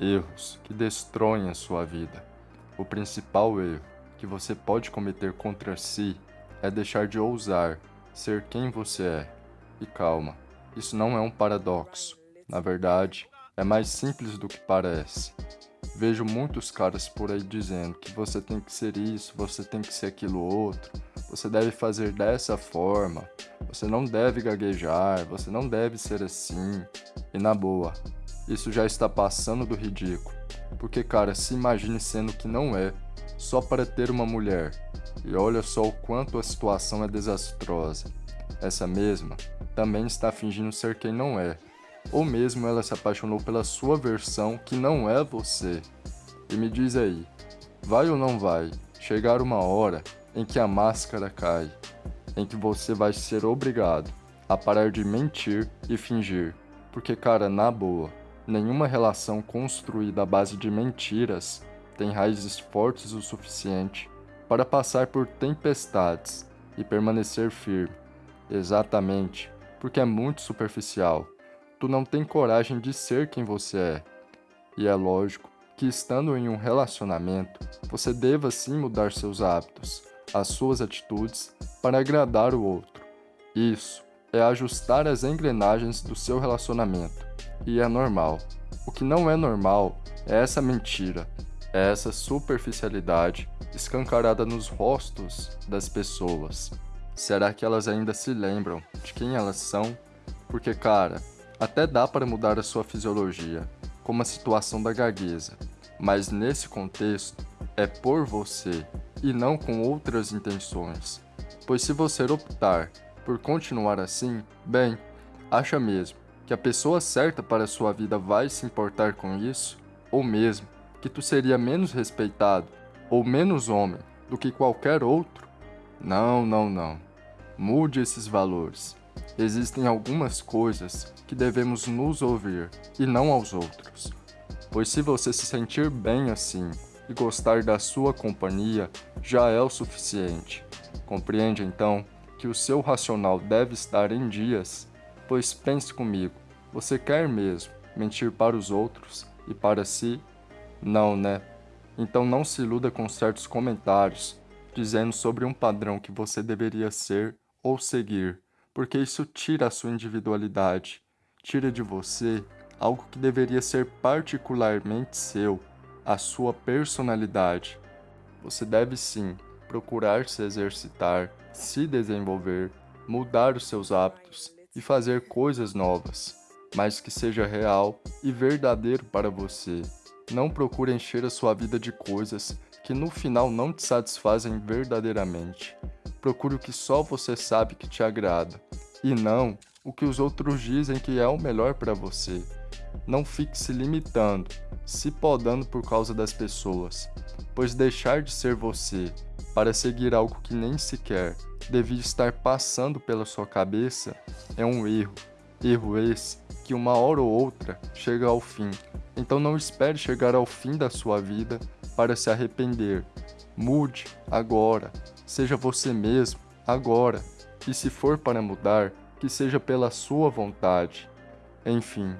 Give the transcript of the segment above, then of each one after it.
Erros que destroem a sua vida. O principal erro que você pode cometer contra si é deixar de ousar ser quem você é. E calma, isso não é um paradoxo. Na verdade, é mais simples do que parece. Vejo muitos caras por aí dizendo que você tem que ser isso, você tem que ser aquilo outro, você deve fazer dessa forma, você não deve gaguejar, você não deve ser assim. E na boa, isso já está passando do ridículo. Porque, cara, se imagine sendo que não é, só para ter uma mulher. E olha só o quanto a situação é desastrosa. Essa mesma também está fingindo ser quem não é. Ou mesmo ela se apaixonou pela sua versão que não é você. E me diz aí, vai ou não vai chegar uma hora em que a máscara cai, em que você vai ser obrigado a parar de mentir e fingir, porque cara, na boa, nenhuma relação construída à base de mentiras tem raízes fortes o suficiente para passar por tempestades e permanecer firme. Exatamente, porque é muito superficial. Tu não tem coragem de ser quem você é. E é lógico que estando em um relacionamento, você deva sim mudar seus hábitos, as suas atitudes para agradar o outro. Isso é ajustar as engrenagens do seu relacionamento, e é normal. O que não é normal é essa mentira, é essa superficialidade escancarada nos rostos das pessoas. Será que elas ainda se lembram de quem elas são? Porque, cara, até dá para mudar a sua fisiologia, como a situação da gagueza, mas nesse contexto é por você e não com outras intenções. Pois se você optar por continuar assim, bem, acha mesmo que a pessoa certa para sua vida vai se importar com isso? Ou mesmo que tu seria menos respeitado ou menos homem do que qualquer outro? Não, não, não. Mude esses valores. Existem algumas coisas que devemos nos ouvir e não aos outros. Pois se você se sentir bem assim e gostar da sua companhia, já é o suficiente. Compreende então que o seu racional deve estar em dias, pois pense comigo, você quer mesmo mentir para os outros e para si? Não, né? Então não se iluda com certos comentários dizendo sobre um padrão que você deveria ser ou seguir, porque isso tira a sua individualidade, tira de você algo que deveria ser particularmente seu, a sua personalidade. Você deve sim procurar se exercitar, se desenvolver, mudar os seus hábitos e fazer coisas novas, mas que seja real e verdadeiro para você. Não procure encher a sua vida de coisas que no final não te satisfazem verdadeiramente. Procure o que só você sabe que te agrada, e não o que os outros dizem que é o melhor para você. Não fique se limitando, se podando por causa das pessoas, pois deixar de ser você para seguir algo que nem sequer devia estar passando pela sua cabeça é um erro. Erro esse que uma hora ou outra chega ao fim. Então não espere chegar ao fim da sua vida para se arrepender. Mude agora. Seja você mesmo agora. E se for para mudar, que seja pela sua vontade. Enfim,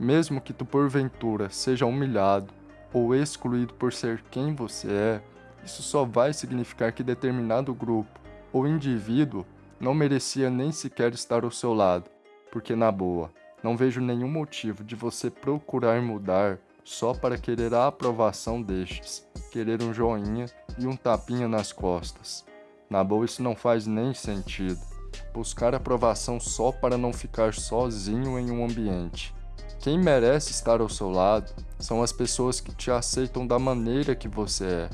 mesmo que tu porventura seja humilhado ou excluído por ser quem você é, isso só vai significar que determinado grupo ou indivíduo não merecia nem sequer estar ao seu lado, porque na boa, não vejo nenhum motivo de você procurar mudar só para querer a aprovação destes, querer um joinha e um tapinha nas costas. Na boa isso não faz nem sentido. Buscar aprovação só para não ficar sozinho em um ambiente. Quem merece estar ao seu lado são as pessoas que te aceitam da maneira que você é,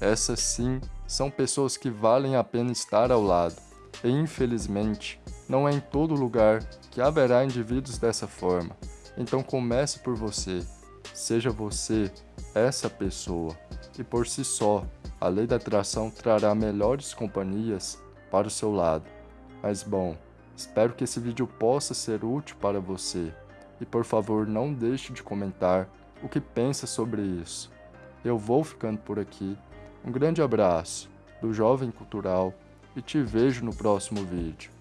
essas sim são pessoas que valem a pena estar ao lado. E infelizmente, não é em todo lugar que haverá indivíduos dessa forma. Então comece por você. Seja você essa pessoa. E por si só, a lei da atração trará melhores companhias para o seu lado. Mas bom, espero que esse vídeo possa ser útil para você. E por favor, não deixe de comentar o que pensa sobre isso. Eu vou ficando por aqui. Um grande abraço do Jovem Cultural e te vejo no próximo vídeo.